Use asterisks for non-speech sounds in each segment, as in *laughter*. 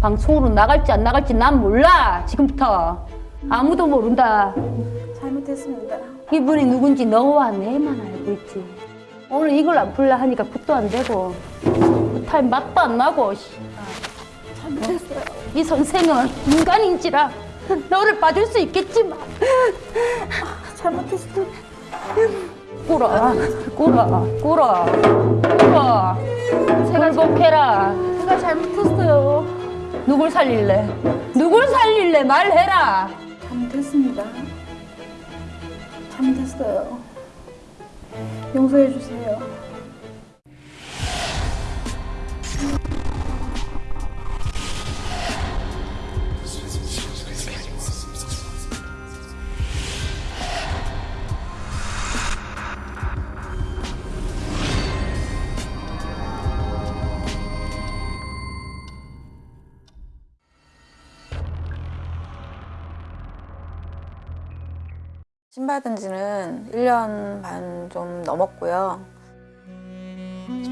방송으로 나갈지 안 나갈지 난 몰라 지금부터 아무도 모른다 잘못했습니다. 이분이 누군지 너와 내만 알고 있지 오늘 이걸 안 풀라 하니까 굿도 안 되고 굿타임 맛도 안 나고 씨. 잘못했어요. 이 선생은 인간인지라 너를 봐줄 수 있겠지만 잘못했어요. 꿇어 꿇어 꿇어 꿇어 굴복해라 제가 잘못했어요. 누굴 살릴래 누굴 살릴래 말해라 잘못했습니다. 잘못했어요. 용서해 주세요. 신 받은 지는 1년 반 좀 넘었고요.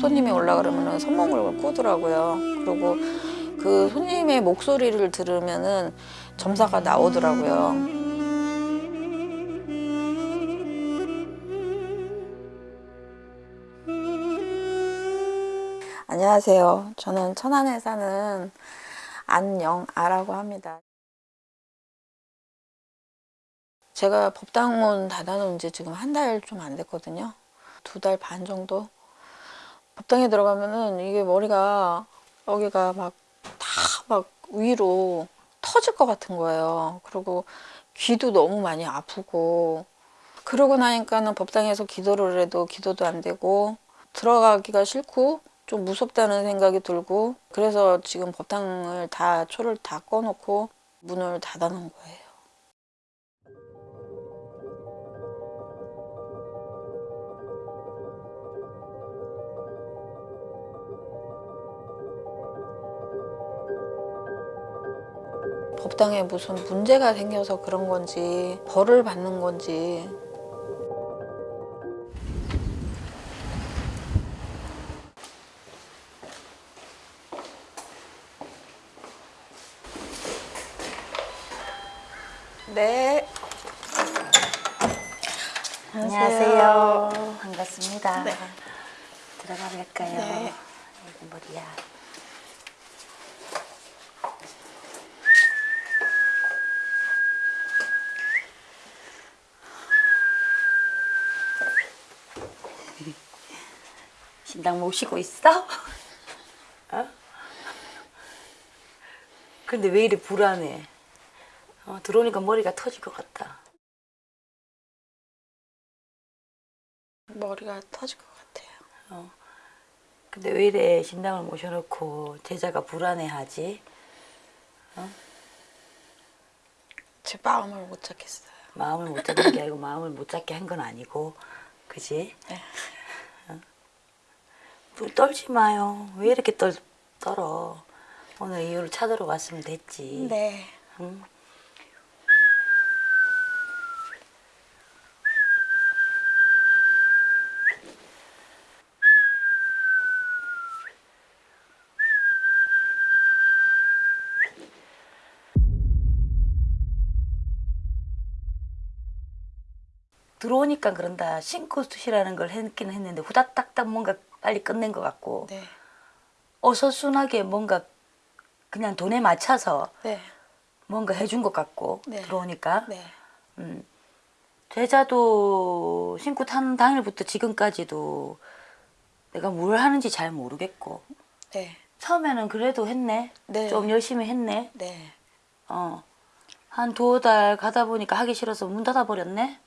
손님이 올라 그러면은 손목을 꾸더라고요. 그리고 그 손님의 목소리를 들으면 은 점사가 나오더라고요. 안녕하세요. 저는 천안에 사는 안영아라고 합니다. 제가 법당원 닫아놓은 지 지금 한 달 좀 안 됐거든요. 두 달 반 정도. 법당에 들어가면은 이게 머리가 여기가 막다막 위로 터질 것 같은 거예요. 그리고 귀도 너무 많이 아프고 그러고 나니까는 법당에서 기도를 해도 기도도 안 되고 들어가기가 싫고 좀 무섭다는 생각이 들고 그래서 지금 법당을 다 초를 다 꺼놓고 문을 닫아 놓은 거예요. 법당에 무슨 문제가 생겨서 그런 건지 벌을 받는 건지 네 안녕하세요. 반갑습니다. 네. 들어가 볼까요? 네. 머리야. 신당 모시고 있어? *laughs* 어? 근데 왜 이리 불안해? 어, 들어오니까 머리가 터질 것 같다. 머리가 터질 것 같아요. 근데 왜 이래 신당을 모셔놓고 제자가 불안해하지? 제 마음을 못 잡겠어요. 마음을 못 잡는 게 아니고 마음을 못 잡게 한 건 아니고 그지? 네. 떨지 마요. 왜 이렇게 떨, 떨어? 오늘 이유를 찾으러 왔으면 됐지. 네. 응? 들어오니까 그런다. 싱크스시라는 걸 했긴 했는데 후다닥닥 뭔가 빨리 끝낸 것 같고 네. 어서순하게 뭔가 그냥 돈에 맞춰서 네. 뭔가 해준 것 같고 네. 들어오니까 네. 음. 제자도 신고 타는 당일부터 지금까지도 내가 뭘 하는지 잘 모르겠고 네. 처음에는 그래도 했네 네. 좀 열심히 했네 네. 어. 한 두어 달 가다 보니까 하기 싫어서 문 닫아 버렸네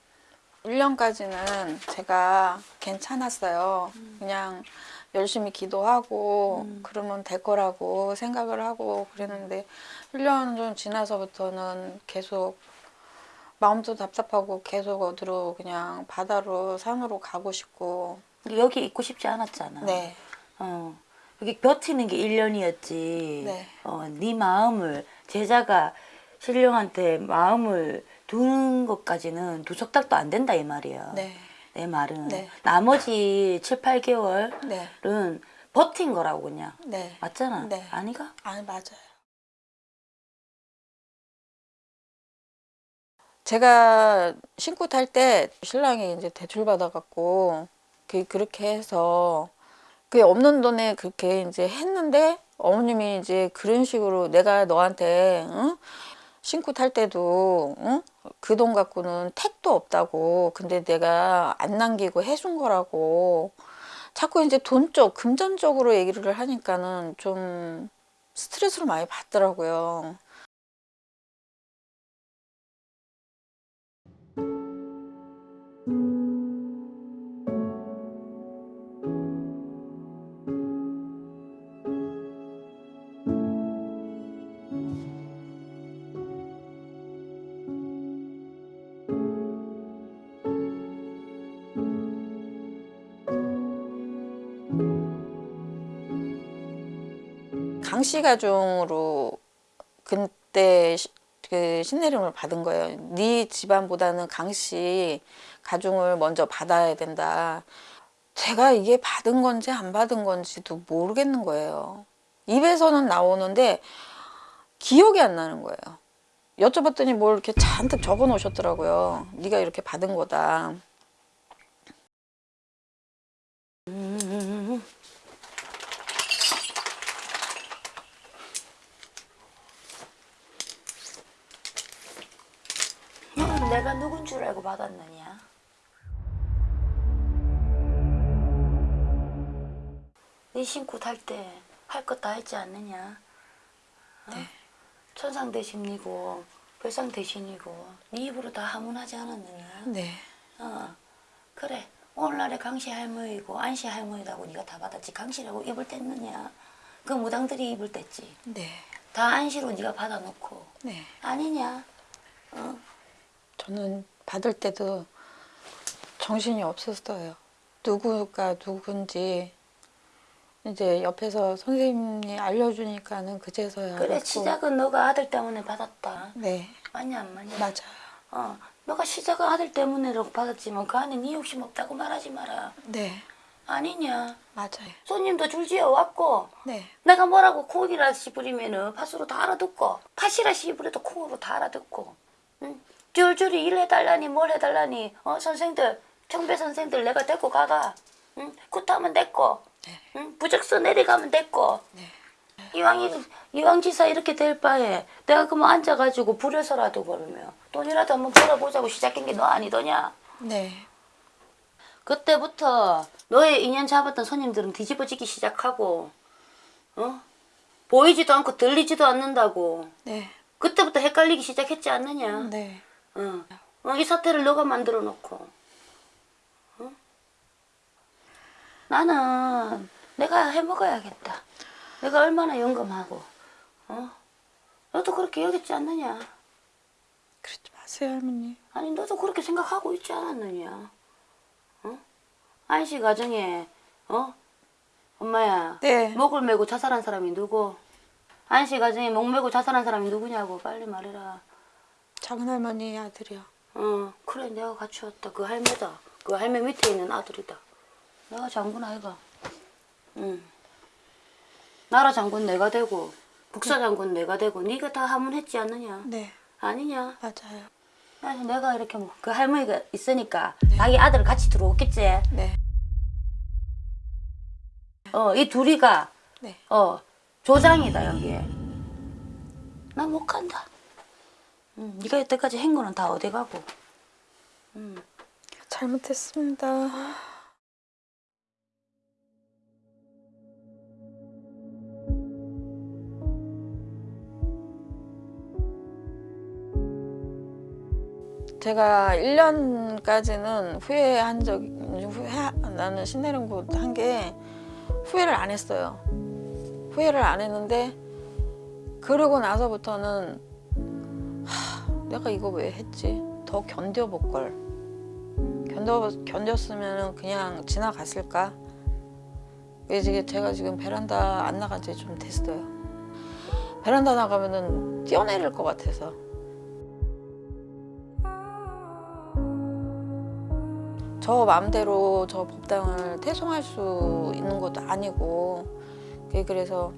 1년까지는 제가 괜찮았어요. 그냥 열심히 기도하고 그러면 될 거라고 생각을 하고 그랬는데 1년 좀 지나서부터는 계속 마음도 답답하고 계속 어디로 그냥 바다로 산으로 가고 싶고 여기 있고 싶지 않았잖아 네. 어. 여기 버티는 게 1년이었지. 네. 어, 네 마음을 제자가 신령한테 마음을 두는 것까지는 두 석 달도 안 된다 이 말이에요. 네. 내 말은 네. 나머지 7, 8개월은 네. 버틴 거라고 그냥 네. 맞잖아 네. 아니가? 아니 맞아요 제가 신고 탈 때 신랑이 이제 대출 받아갖고 그, 그렇게 해서 그 없는 돈에 그렇게 이제 했는데 어머님이 이제 그런 식으로 내가 너한테 응? 신고 탈 때도 응? 그 돈 갖고는 택도 없다고 근데 내가 안 남기고 해준 거라고 자꾸 이제 돈쪽 금전적으로 얘기를 하니까는 좀 스트레스를 많이 받더라고요. 강씨 가중으로 그때 시- 그 신내림을 받은 거예요. 네 집안보다는 강씨 가중을 먼저 받아야 된다. 제가 이게 받은 건지 안 받은 건지도 모르겠는 거예요. 입에서는 나오는데 기억이 안 나는 거예요. 여쭤봤더니 뭘 이렇게 잔뜩 적어 놓으셨더라고요. 네가 이렇게 받은 거다. 너는 줄 알고 받았느냐? 네 신고 탈 때 할 것 다 했지 않느냐? 어? 천상 대신이고 별상 대신이고 네 입으로 다 하문하지 않았느냐? 네. 어 그래 오늘날의 강씨 할머니고 안씨 할머니라고 네가 다 받았지 강씨라고 입을 뗐느냐? 그 무당들이 입을 뗐지 네. 다 안씨로 네가 받아놓고 네. 아니냐? 저는 받을 때도 정신이 없었어요. 누구가 누군지 이제 옆에서 선생님이 알려주니까는 그제서야 그래 알았고. 시작은 너가 아들 때문에 받았다 네 맞냐 안 맞냐? 맞아요. 어 너가 시작은 아들 때문에라고 받았지만 그 안에 네 욕심 없다고 말하지 마라 네 아니냐 맞아요. 손님도 줄지어 왔고 네 내가 뭐라고 콩이라 씹으리면은 팥으로 다 알아듣고 팥이라 씹으려도 콩으로 다 알아듣고 응? 줄줄이 일해달라니 뭘 해달라니 어 선생들 경배 선생들 내가 데리고 가가 응? 굿하면 됐고 응? 부적서 내려가면 됐고 이왕 이 이왕 지사 이렇게 될 바에 내가 그만 앉아가지고 불에서라도 그러면 돈이라도 한번 벌어보자고 시작한 게 너 아니더냐 네. 그때부터 너의 인연 잡았던 손님들은 뒤집어지기 시작하고 어 보이지도 않고 들리지도 않는다고 네. 그때부터 헷갈리기 시작했지 않느냐 네. 어. 어, 이 사태를 너가 만들어 놓고 어? 나는 내가 해먹어야겠다 내가 얼마나 영감하고 어? 너도 그렇게 여겼지 않느냐 그러지 마세요 할머니. 아니 너도 그렇게 생각하고 있지 않았느냐 어? 안씨 가정에 어? 엄마야 네. 목을 메고 자살한 사람이 누구? 안씨 가정에 목 메고 자살한 사람이 누구냐고 빨리 말해라 작은 할머니 아들이요. 어 그래 내가 갖추었다. 그 할매다. 그 할매 밑에 있는 아들이다. 내가 장군 아이가. 응. 나라 장군 내가 되고 국사 장군 내가 되고 네가 다 하문했지 않느냐? 네. 아니냐? 맞아요. 그래서 내가 이렇게 뭐 그 할머니가 있으니까 자기 아들 같이 들어오겠지? 네. 어 이 둘이가 네. 어 조장이다 여기에. 나 못 간다 응, 네가 여태까지 한 거는 다 어디 가고 응. 잘못했습니다. 제가 1년까지는 후회한 적, 후회, 나는 신내림고 한게 후회를 안 했어요. 후회를 안 했는데, 그러고 나서부터는, 하, 내가 이거 왜 했지? 더 견뎌볼 걸. 견뎌, 견뎠으면 그냥 지나갔을까? 이제 제가 지금 베란다 안 나간 지 좀 됐어요. 베란다 나가면은 뛰어내릴 것 같아서. 저 마음대로 저 법당을 퇴송할 수 있는 것도 아니고 그래서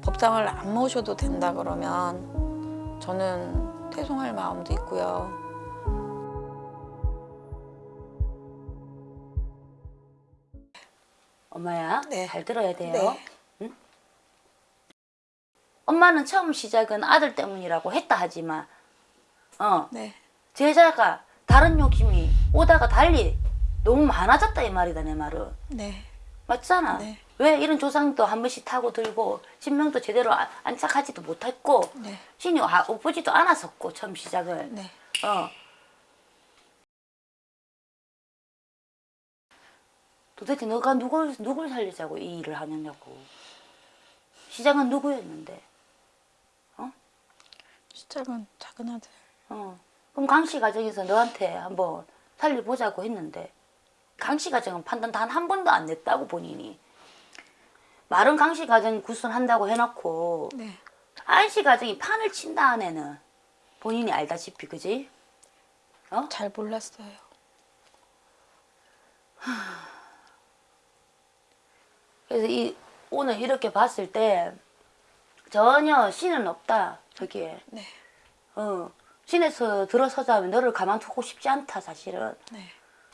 법당을 안 모셔도 된다 그러면 저는 죄송할 마음도 있고요. 엄마야, 네. 잘 들어야 돼요. 네. 응? 엄마는 처음 시작은 아들 때문이라고 했다 하지만 어 네. 제자가 다른 욕심이 오다가 달리 너무 많아졌다 이 말이다 내 말은. 네. 맞잖아. 네. 왜 이런 조상도 한 번씩 타고 들고 신명도 제대로 안- 안착하지도 못했고 네. 신이 와- 오쁘지도 않았었고 처음 시작을 네. 어. 도대체 너가 누굴 누굴 살리자고 이 일을 하느냐고 시작은 누구였는데 시작은 작은 아들. 어. 그럼 강씨 가정에서 너한테 한번 살려보자고 했는데 강씨 가정은 판단 단 한 번도 안 냈다고 본인이 말은 강씨 가정 구순한다고 해놓고 네. 안씨 가정이 판을 친다 안에는 본인이 알다시피 그지? 잘 몰랐어요. 그래서 이 오늘 이렇게 봤을 때 전혀 신은 없다 저기에 네. 어 신에서 들어서자면 너를 가만두고 싶지 않다 사실은 네.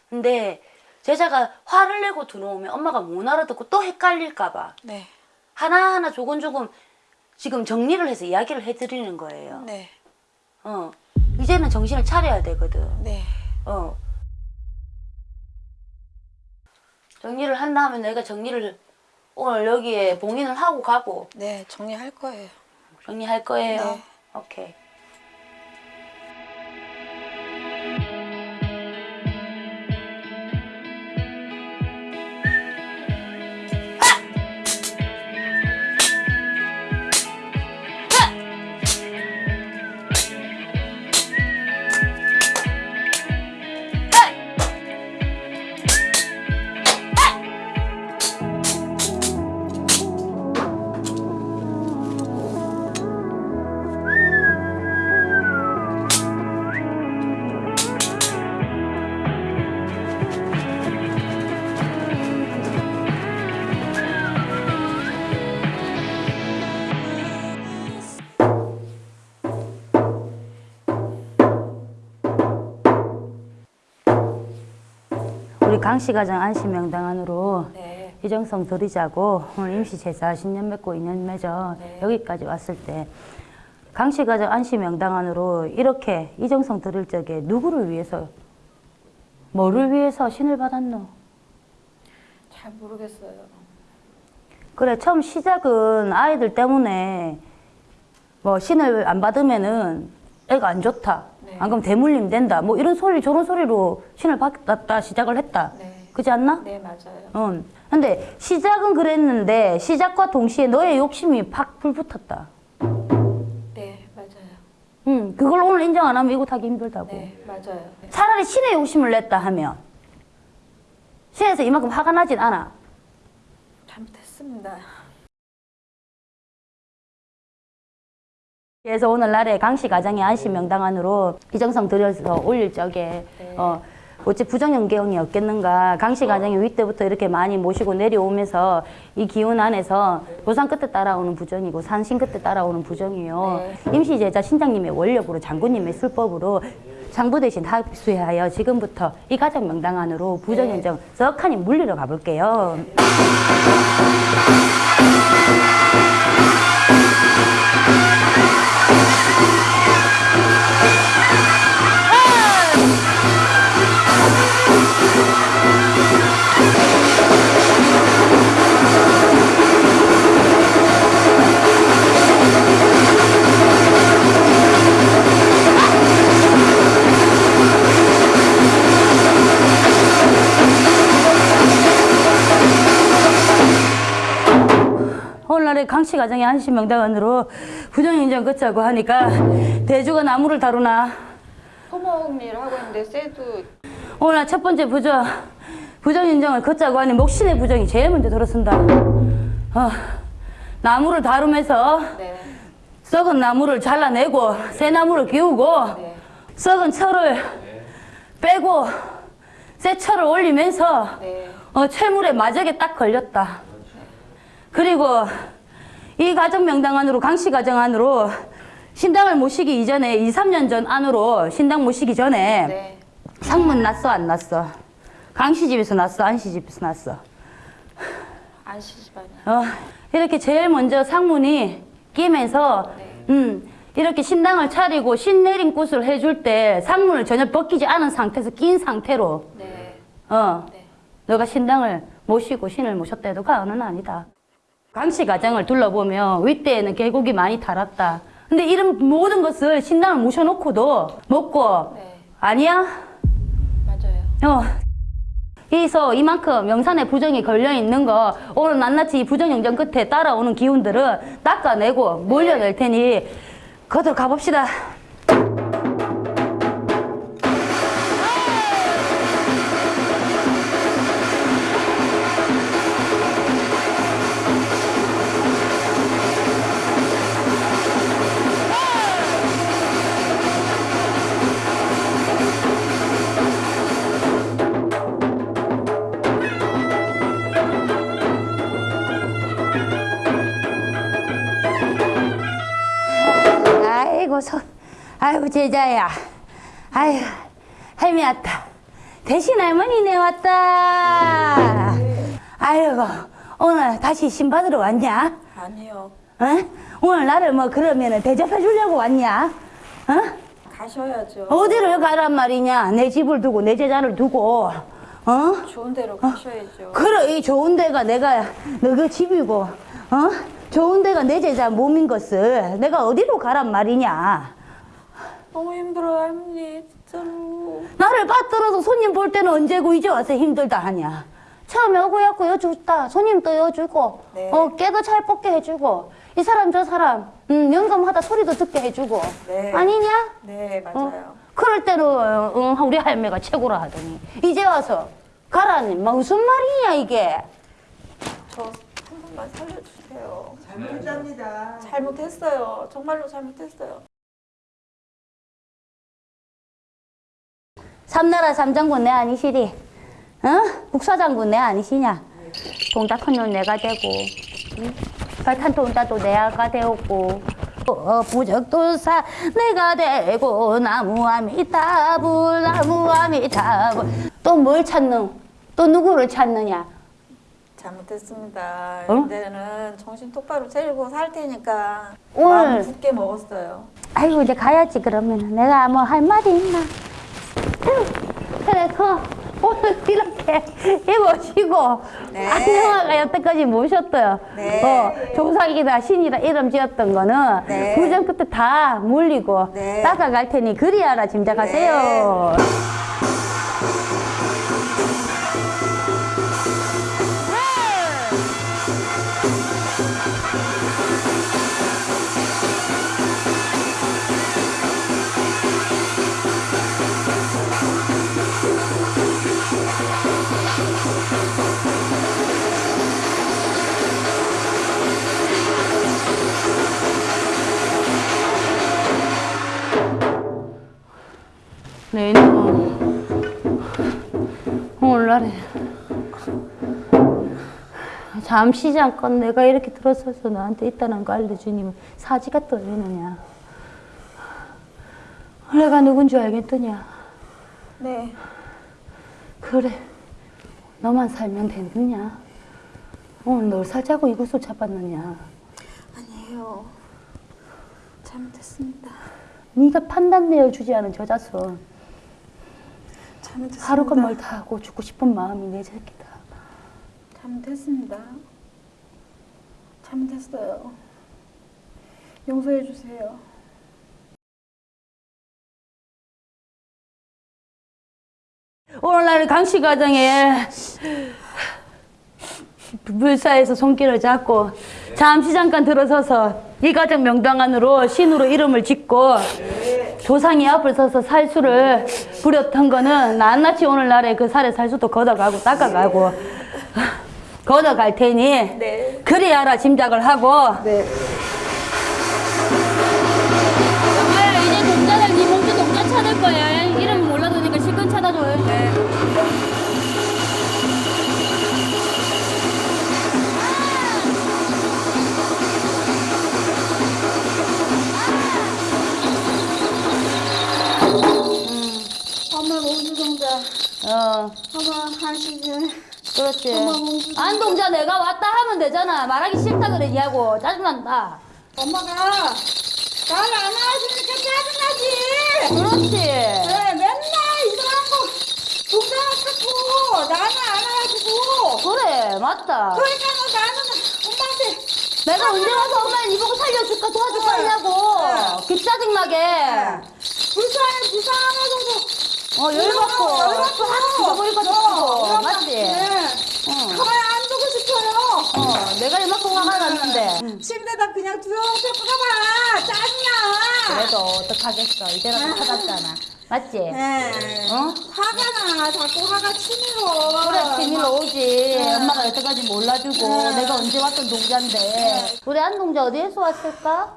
근데 제자가 화를 내고 들어오면 엄마가 못 알아듣고 또 헷갈릴까 봐 네. 하나하나 조금조금 지금 정리를 해서 이야기를 해드리는 거예요. 네. 어 이제는 정신을 차려야 되거든. 네. 어 정리를 한 다음에 내가 정리를 오늘 여기에 봉인을 하고 가고 네. 정리할 거예요. 정리할 거예요. 네. 오케이. 우리 강씨 가정 안씨 명당안으로 네. 이정성 드리자고 오늘 임시 제사 신년 맺고 인연 맺어 여기까지 왔을 때 강씨 가정 안씨 명당안으로 이렇게 이정성 드릴 적에 누구를 위해서 뭐를 위해서 신을 받았노? 잘 모르겠어요. 그래 처음 시작은 아이들 때문에 뭐 신을 안 받으면은 애가 안 좋다. 네. 안 그러면 대물림 된다. 뭐 이런 소리 저런 소리로 신을 받았다 시작을 했다. 네. 그지 않나? 네, 맞아요. 응. 근데 시작은 그랬는데 시작과 동시에 너의 욕심이 팍 불붙었다. 네, 맞아요. 응. 그걸 오늘 인정 안 하면 이거 타기 힘들다고. 네, 맞아요. 네. 차라리 신의 욕심을 냈다 하면 신에서 이만큼 화가 나진 않아. 잘못했습니다. 그래서 오늘날에 강씨 가정의 안씨 명당안으로 이정성 들여서 올릴 적에 어 어찌 부정연계형이 없겠는가. 강씨 가정이 위 때부터 이렇게 많이 모시고 내려오면서 이 기운 안에서 도산 끝에 따라오는 부정이고 산신 끝에 따라오는 부정이요. 임시제자 신장님의 원력으로 장군님의 술법으로 장부 대신 합수하여 지금부터 이 가정 명당안으로 부정연정 석하니 물리러 가볼게요. 강씨 가정의 안씨 명당안으로 부정인정 긋자고 하니까 대주가 나무를 다루나 토목일 하고 있는데 쎄도 오늘 첫 번째 부정 부정인정을 긋자고 하니 목신의 부정이 제일 먼저 들어선다 어, 나무를 다루면서 네. 썩은 나무를 잘라내고 새 나무를 기우고 네. 썩은 철을 빼고 새 철을 올리면서 네. 어, 철물에 마저게 딱 걸렸다. 그리고 이 가정 명당 안으로 강씨 가정 안으로 신당을 모시기 이전에 2, 3년 전 안으로 신당 모시기 전에 네. 상문 났어 안 났어? 강씨 집에서 났어 안씨 집에서 났어? 안 시집하냐? 어, 이렇게 제일 먼저 상문이 끼면서 음, 이렇게 신당을 차리고 신내림 굿을 해줄 때 상문을 전혀 벗기지 않은 상태에서 낀 상태로 네. 어, 네. 너가 신당을 모시고 신을 모셨다 해도 과언은 아니다. 강씨 가정을 둘러보면 윗대에는 계곡이 많이 달았다. 근데 이런 모든 것을 신당을 모셔놓고도 먹고 네. 아니야? 맞아요. 어. 그래서 이만큼 영산에 부정이 걸려 있는 거 오늘 낱낱이 이 부정 영정 끝에 따라오는 기운들은 닦아내고 몰려낼 테니 거들 가봅시다. 아이고 제자야, 아이고 할미 왔다. 대신 할머니네 왔다. 아이고 오늘 다시 신 받으러 왔냐? 아니요. 어? 오늘 나를 뭐 그러면은 대접해 주려고 왔냐? 어? 가셔야죠. 어디를 가란 말이냐? 내 집을 두고 내 제자를 두고, 어? 좋은 데로 가셔야죠. 그래 이 좋은 데가 내가 너그 집이고 어 좋은 데가 내 제자 몸인 것을 내가 어디로 가란 말이냐 너무 힘들어요, 할머니. 진짜로. 나를 받들어서 손님 볼 때는 언제고 이제 와서 힘들다 하냐 처음에 오고야고 여주다 손님도 여주고 네. 어 깨도 잘 뽑게 해주고 이 사람 저 사람 음, 연금하다 소리도 듣게 해주고 네. 아니냐 네, 어? 맞아요. 그럴 때는 어, 응, 우리 할매가 최고라 하더니 이제 와서 가라니 뭐 무슨 말이냐 이게 저 한 번만 살려주세요. 잘못합니다. 잘못했어요. 정말로 잘못했어요. 삼나라 삼장군 내 아니시리? 어? 국사장군 내 아니시냐? 큰놈 내가 되고, 응? 발탄 동자도 내가 되었고, 어, 부적도사 내가 되고, 나무 아미타불, 나무 아미타불. 또뭘 찾는? 또 누구를 찾느냐? 잘못했습니다. 어? 이제는 정신 똑바로 차리고 살 테니까 오늘- 마음 굳게 먹었어요. 아이고, 이제 가야지, 그러면. 내가 뭐 할 말이 있나? 아유, 그래, 그, 오늘 이렇게 해보시고, 네. 안녕하가 여태까지 모셨어요. 네. 어, 조상이다, 신이다, 이름 지었던 거는, 네. 구정 끝에 다 물리고, 네. 닦아갈 테니, 그리하라 짐작하세요. 내일은 오늘날에 잠시 잠깐 내가 이렇게 들어서서 나한테 있다는 거 알려주니 사지가 떨리느냐. 내가 누군 줄 알겠더냐. 네. 그래. 너만 살면 되느냐. 오늘 널 살자고 이곳을 잡았느냐. 아니에요. 잘못했습니다. 네가 판단 내어주지 않은 저 자손 잘못했습니다. 하루가 멀다 하고 죽고 싶은 마음이 내 새끼다 잘못했습니다. 잘못했어요. 용서해 주세요. 오늘날 강씨 가정에 불사에서 손길을 잡고 잠시 잠깐 들어서서 이 가정 명당 안으로 신으로 이름을 짓고 조상이 앞을 서서 살수를 부렸던 거는 낱낱이 오늘날에 그 살의 살수도 걷어가고 닦아가고 *laughs* 걷어갈 테니 네. 그리하라 짐작을 하고 네. 어 어머 한시즌 그렇지. 안동자 내가 왔다 하면 되잖아. 말하기 싫다 그래 얘하고 짜증난다. 엄마가 나를 안 안아주니까 짜증나지. 그렇지. 네, 맨날 이상한 거 동생을 찾고 나는 안 안아주고. 그래 맞다. 그러니까 뭐 나는 엄마한테 내가 언제 와서 엄마 니 보고 살려줄까 도와줄 네. 거냐고. 기 짜증나게. 불쌍해 불쌍하면서도 어 열받고 열받고 확 죽어버릴 것 같고 맞지? 네. 어. 가만히 안 두고 싶어요. 어 내가 이만큼 화가 났는데. 침대에다 그냥 두려워서 가봐. 짜증나. 그래도 어떡하겠어. 이제라도 찾았잖아. 맞지? 네. 어? 화가 나. 자꾸 화가 치밀어. 그래, 비밀로 오지. 엄마가 여태까지 몰라주고, 네. 내가 언제 왔던 동자인데. 우리 안 동자 어디에서 왔을까?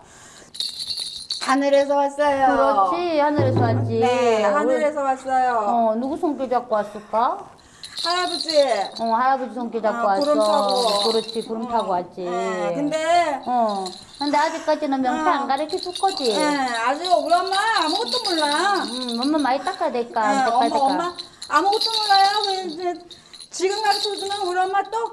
하늘에서 왔어요. 그렇지, 하늘에서 왔지. 네, 하늘에서 왔어요. 어, 누구 손길 잡고 왔을까? 할아버지. 어, 할아버지 손길 잡고 아, 왔어. 구름 타고. 그렇지, 구름 타고 왔지. 네, 근데 어, 근데 아직까지는 명태 어. 안 가르쳐 줄 거지. 네, 아직 우리 엄마 아무것도 몰라. 음, 엄마 많이 닦아야 될까? 네, 닦아야 엄마 될까? 엄마 아무것도 몰라요. 지금 가르쳐 주면 우리 엄마 또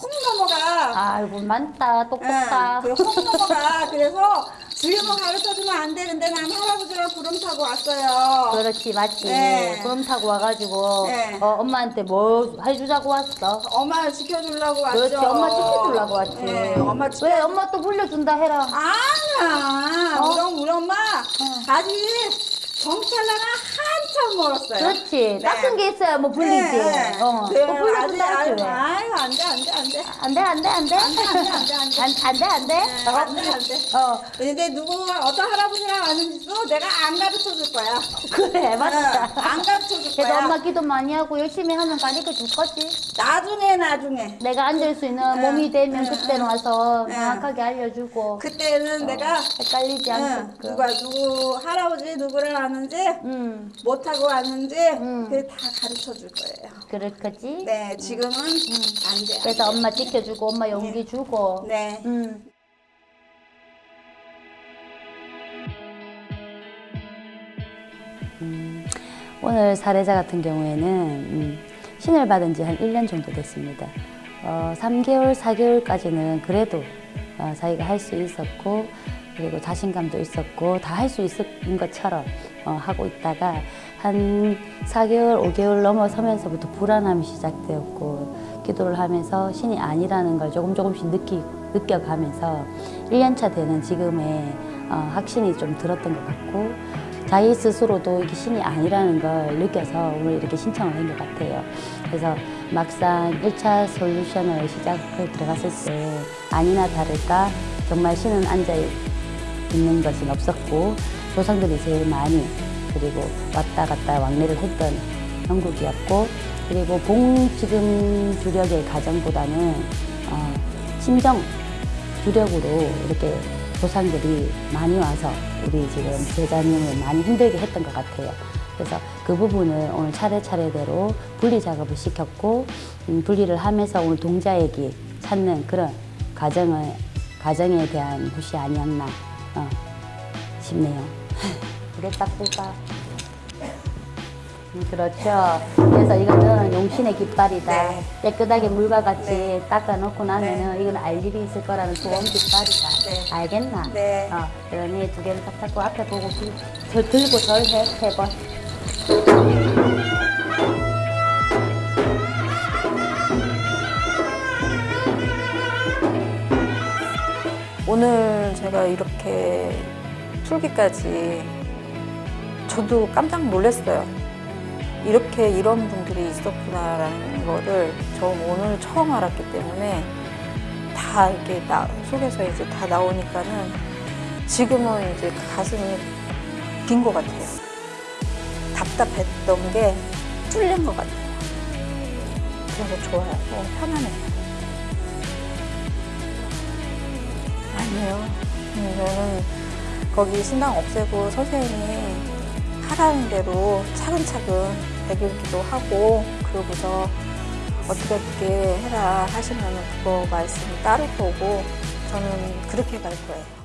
콩 넘어가. 아이고, 많다. 똑똑다. 네, 그콩 넘어가. 그래서 지금은 가르쳐주면 안 되는데 난 할아버지랑 구름 타고 왔어요. 그렇지, 맞지. 네. 구름 타고 와가지고, 네. 어, 엄마한테 뭐 해주자고 왔어? 엄마 지켜주려고 왔죠. 그렇지, 엄마 지켜주려고 왔지. 네, 엄마 지켜. 왜 엄마 또 불려준다 해라. 아니야. 어? 우리, 엄마 아직 정찰나가 한참 멀었어요. 그렇지. 네. 닦은 게 있어야 뭐 불리지. 네, 네. 어. 네, 또 불려준다 아직, 하지 왜. 아유, 안 돼, 안 돼, 안 돼. 안 돼, 안 돼, 안 돼. 안 돼, 안 돼, 안 돼, 안 돼. 안, 안 돼, 안 돼. 네, 안 돼, 안 돼. 어, 근데 누구 어떤 할아버지랑 아는지도 내가 안 가르쳐 줄 거야. *laughs* 그래, 맞다. 네, 안 가르쳐 줄 그래도 거야. 엄마 기도 많이 하고 열심히 하면 가르쳐 줄 거지. 나중에 나중에. 내가 앉을 수 있는 네, 몸이 되면 네, 그때는 와서 네. 정확하게 알려주고. 그때는 내가 헷갈리지 응, 않게끔. 누가 누구 할아버지 누구를 아는지 음, 못하고 왔는지 음. 그게 다 가르쳐 줄 거예요. 그럴 거지. 네, 지금은 안 돼. 안 그래서 돼. 엄마 지켜주고, 엄마 용기 주고. 네. 음. 음, 오늘 사례자 같은 경우에는 음, 신을 받은 지 한 1년 정도 됐습니다. 어, 3개월, 4개월까지는 그래도 어, 자기가 할 수 있었고 그리고 자신감도 있었고 다 할 수 있는 것처럼 어, 하고 있다가 한 4개월, 5개월 넘어서면서부터 불안함이 시작되었고 기도를 하면서 신이 아니라는 걸 조금 조금씩 느끼, 느껴가면서 1년차 되는 지금의 어, 확신이 좀 들었던 것 같고 자기 스스로도 이게 신이 아니라는 걸 느껴서 오늘 이렇게 신청을 한 것 같아요. 그래서 막상 1차 솔루션을 시작을 들어갔을 때 아니나 다를까 정말 신은 앉아 있는 것은 없었고 조상들이 제일 많이 그리고 왔다 갔다 왕래를 했던 형국이었고 그리고 봉 지금 주력의 가정보다는 어, 친정 주력으로 이렇게 조상들이 많이 와서 우리 지금 제자님을 많이 힘들게 했던 것 같아요. 그래서 그 부분을 오늘 차례차례대로 분리 작업을 시켰고 음, 분리를 하면서 오늘 동자애기 찾는 그런 과정을 과정에 대한 것이 아니었나 어, 딱 볼까? *laughs* 음, 그렇죠. 그래서 이거는 용신의 깃발이다. 네. 깨끗하게 물과 같이 닦아놓고 나면은 이건 알 일이 있을 거라는 좋은 깃발이다. 네. 알겠나? 네. 어, 그러니 두 개를 딱 잡고 앞에 보고 들, 저 들고 절 해, 세 번. 오늘 제가 이렇게 풀기까지 저도 깜짝 놀랐어요. 이렇게 이런 분들이 있었구나라는 거를 저 오늘 처음 알았기 때문에 다 이렇게 나 속에서 이제 다 나오니까는 지금은 이제 가슴이 빈 것 같아요. 답답했던 게 뚫린 것 같아요. 그래서 좋아요. 어, 편안해요. 아니에요. 음, 저는 거기 신당 없애고 선생님이 하라는 대로 차근차근 배기기도 하고 그러고서 어떻게 어떻게 해라 하시면 그거 말씀 따를 거고 저는 그렇게 갈 거예요.